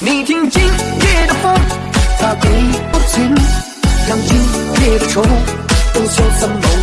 你听今夜的风它给不停让今夜的愁都消散了。